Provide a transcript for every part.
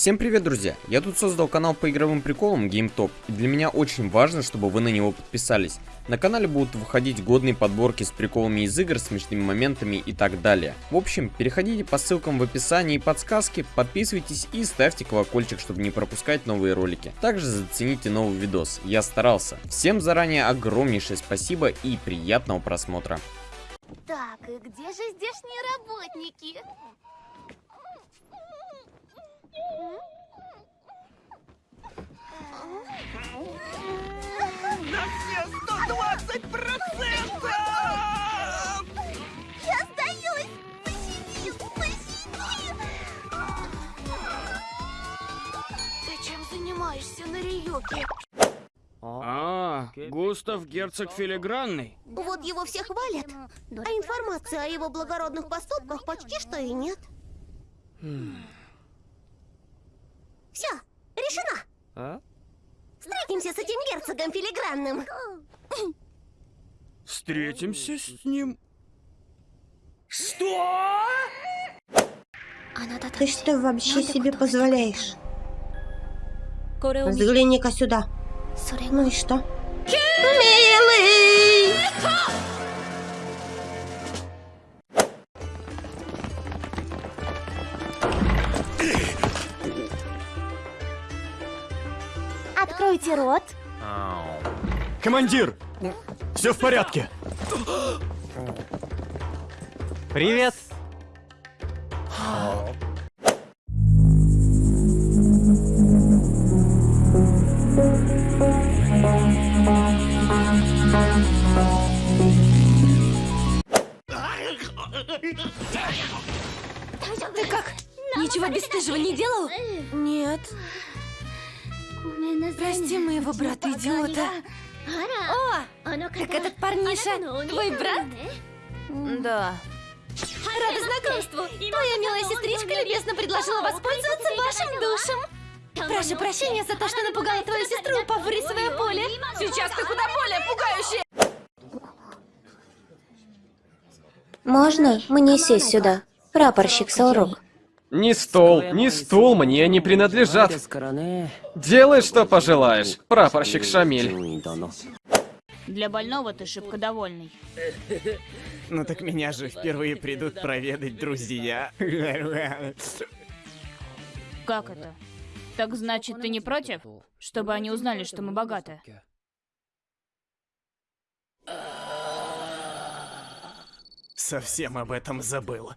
Всем привет, друзья! Я тут создал канал по игровым приколам GameTop, и для меня очень важно, чтобы вы на него подписались. На канале будут выходить годные подборки с приколами из игр, смешными моментами и так далее. В общем, переходите по ссылкам в описании и подсказке, подписывайтесь и ставьте колокольчик, чтобы не пропускать новые ролики. Также зацените новый видос, я старался. Всем заранее огромнейшее спасибо и приятного просмотра. Так, и где же здешние работники? На все 120 процентов! Я сдаюсь! Пощади! Пощади! Ты чем занимаешься на Риюке? А, Густав герцог филигранный. Вот его все хвалят, а информации о его благородных поступках почти что и нет. Все, решено! А? Встретимся с этим герцогом филигранным. Встретимся с ним. Ты что вообще себе позволяешь? Взгляни-ка сюда. Ну и что? Милый! Откройте рот. Командир! Все в порядке. Привет. Моего брата-идиота. О, так этот парниша твой брат? Да. Рада знакомству. Твоя милая сестричка любезно предложила воспользоваться вашим душем. Прошу прощения за то, что напугала твою сестру, упав в рисовое поле. Сейчас ты куда более пугающая. Можно мне сесть сюда? Прапорщик Салрок. Ни стол, ни стул мне не принадлежат. Делай, что пожелаешь, прапорщик Шамиль. Для больного ты шибко довольный. Ну так меня же впервые придут проведать друзья. Как это? Так значит, ты не против? Чтобы они узнали, что мы богаты. Совсем об этом забыл.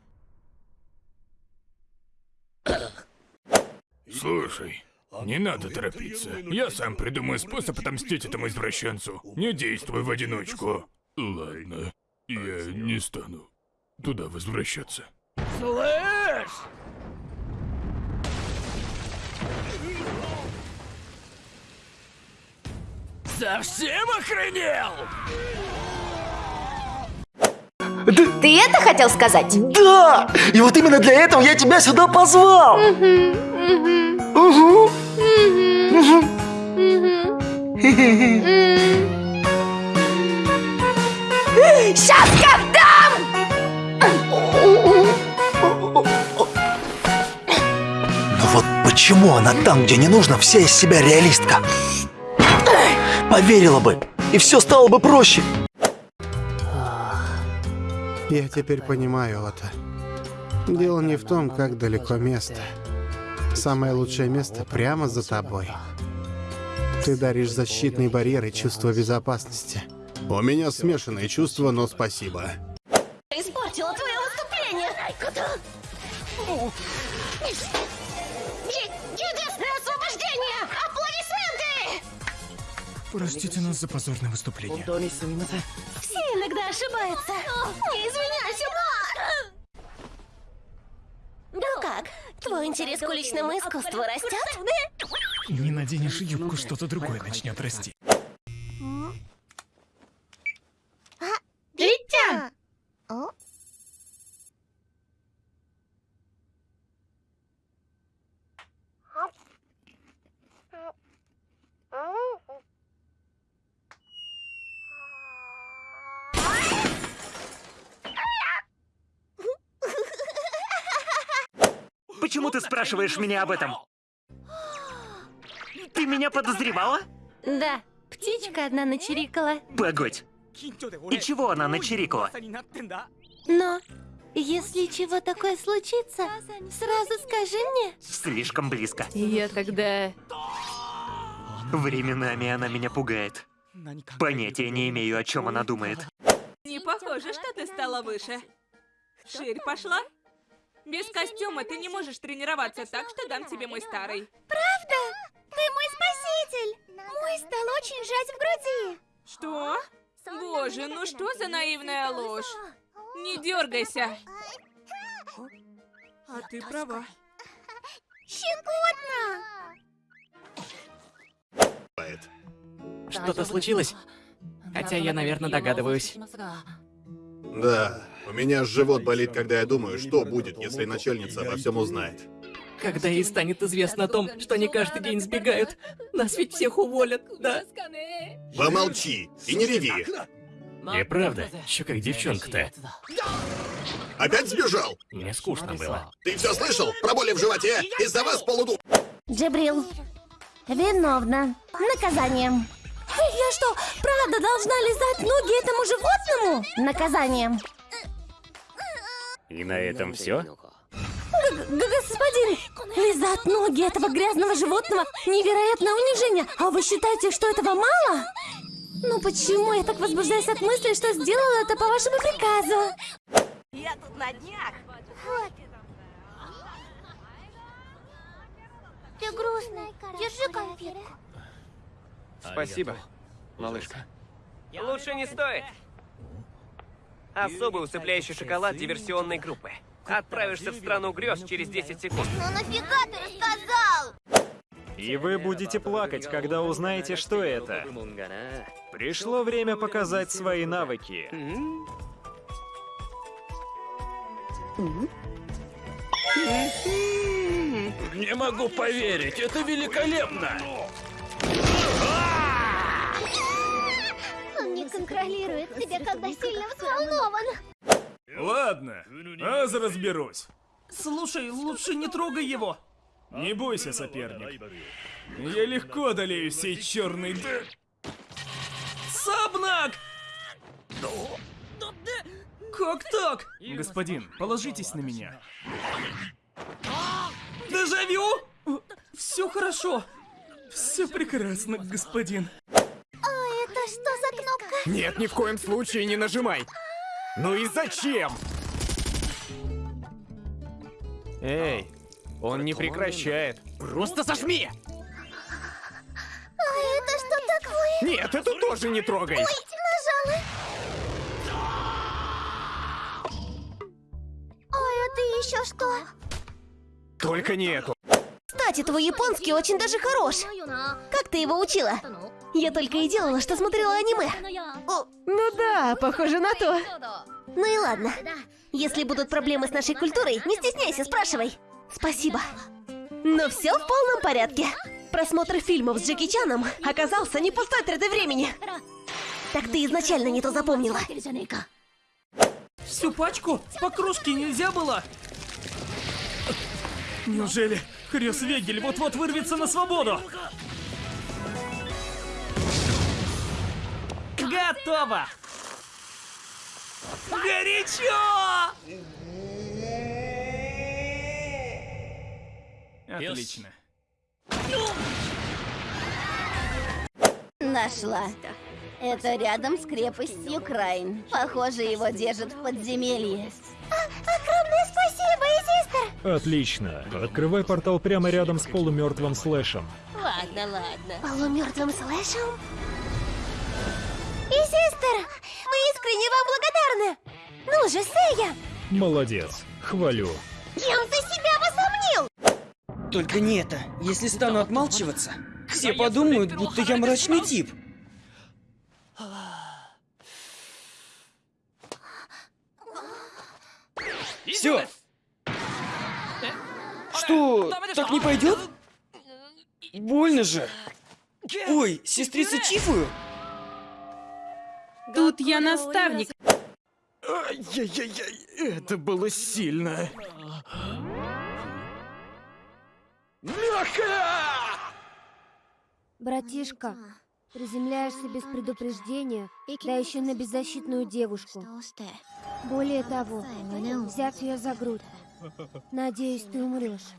Слушай, не надо торопиться. Я сам придумаю способ отомстить этому извращенцу. Не действуй в одиночку. Ладно, я не стану туда возвращаться. Слышь! Совсем охренел? Ты это хотел сказать? Да! И вот именно для этого я тебя сюда позвал! Угу. Сейчас как Но вот почему она там, где не нужно, вся из себя реалистка? Поверила бы, и все стало бы проще. Я теперь понимаю это. Дело не в том, как далеко место. Самое лучшее место прямо за тобой. Ты даришь защитный барьер и чувство безопасности. У меня смешанные чувства, но спасибо. Испортила твое выступление. Чудесное освобождение! Аплодисменты! Простите нас за позорное выступление. Все иногда ошибаются. Не извиняйся, как, твой интерес к уличному искусству растет? Не наденешь юбку, что-то другое начнет расти. Летя! О? Почему ты спрашиваешь меня об этом? Ты меня подозревала? Да, птичка одна начирикала. Погодь. И чего она начирикала? Но, если чего такое случится, сразу скажи мне. Слишком близко. Я тогда... Временами она меня пугает. Понятия не имею, о чем она думает. Не похоже, что ты стала выше. Ширь пошла? Без костюма ты не можешь тренироваться, так что дам тебе мой старый. Правда? Ты мой спаситель! Мой стал очень сжать в груди. Что? Боже, ну что за наивная ложь? Не дергайся. А ты права. Щекотно! Что-то случилось? Хотя я, наверное, догадываюсь. Да, у меня живот болит, когда я думаю, что будет, если начальница обо всем узнает. Когда ей станет известно о том, что они каждый день сбегают, нас ведь всех уволят, да? Помолчи и не реви. И правда, еще как девчонка-то. Опять сбежал? Мне скучно было. Ты все слышал? Про боли в животе? Из-за вас полуду... Джабрил, виновна. Наказание. Я что, правда должна лизать ноги этому животному? Наказание. И на этом все? Господин, лизать ноги этого грязного животного – невероятное унижение. А вы считаете, что этого мало? Ну почему я так возбуждаюсь от мысли, что сделала это по вашему приказу? Я тут на днях. Ты грустный. Держи конфетку. Спасибо, малышка. Лучше не стоит. Особый усыпляющий шоколад диверсионной группы. Отправишься в страну грез через 10 секунд. Ну нафига ты рассказал? И вы будете плакать, когда узнаете, что это. Пришло время показать свои навыки. Не могу поверить, это великолепно! Контролирует себя, когда сильно взволнован. Ладно, аз разберусь. Слушай, лучше не трогай его. Не бойся, соперник. Я легко одолею сей черный д... Сабнак! Как так? Господин, положитесь на меня. Дежавю? Все хорошо. Все прекрасно, господин. Нет, ни в коем случае не нажимай. Ну и зачем? Эй, он не прекращает. Просто сожми! А это что такое? Нет, эту тоже не трогай. Ой, нажала. А это еще что? Только не эту. Кстати, твой японский очень даже хорош. Как ты его учила? Я только и делала, что смотрела аниме. О, ну да, похоже на то. Ну и ладно. Если будут проблемы с нашей культурой, не стесняйся, спрашивай. Спасибо. Но все в полном порядке. Просмотр фильмов с Джеки Чаном оказался не пустой тратой времени. Так ты изначально не то запомнила. Всю пачку? По кружке нельзя было? Неужели Хрёс Вегель вот-вот вырвется на свободу? Готово! Горячо! Отлично. Нашла. Это рядом с крепостью Крайн. Похоже, его держат в подземелье. огромное спасибо, Изистер! Отлично. Открывай портал прямо рядом с полумертвым слэшем. Ладно, ладно. Полумертвым слэшем? Искренне вам благодарны! Ну же, Сэя! Молодец. Хвалю. Кем ты себя возомнил? Только не это. Если стану отмалчиваться, все подумают, будто я мрачный тип. Все. Что, так не пойдет? Больно же. Ой, сестрица Чифую? Тут я наставник. Ай-яй-яй-яй, это было сильно. Братишка, приземляешься без предупреждения, да еще на беззащитную девушку. Более того, взяв ее за грудь, надеюсь, ты умрешь.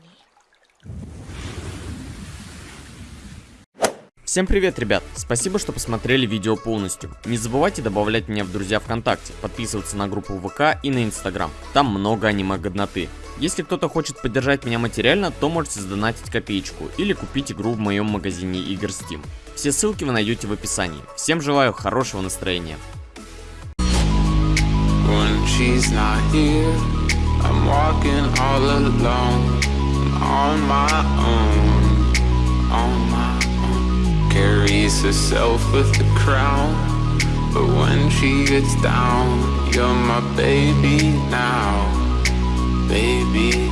Всем привет, ребят! Спасибо, что посмотрели видео полностью. Не забывайте добавлять меня в друзья ВКонтакте, подписываться на группу ВК и на Инстаграм. Там много аниме-годноты. Если кто-то хочет поддержать меня материально, то можете задонатить копеечку или купить игру в моем магазине игр Steam. Все ссылки вы найдете в описании. Всем желаю хорошего настроения. On my own, on my. Carries herself with the crown, but when she gets down, you're my baby now, baby.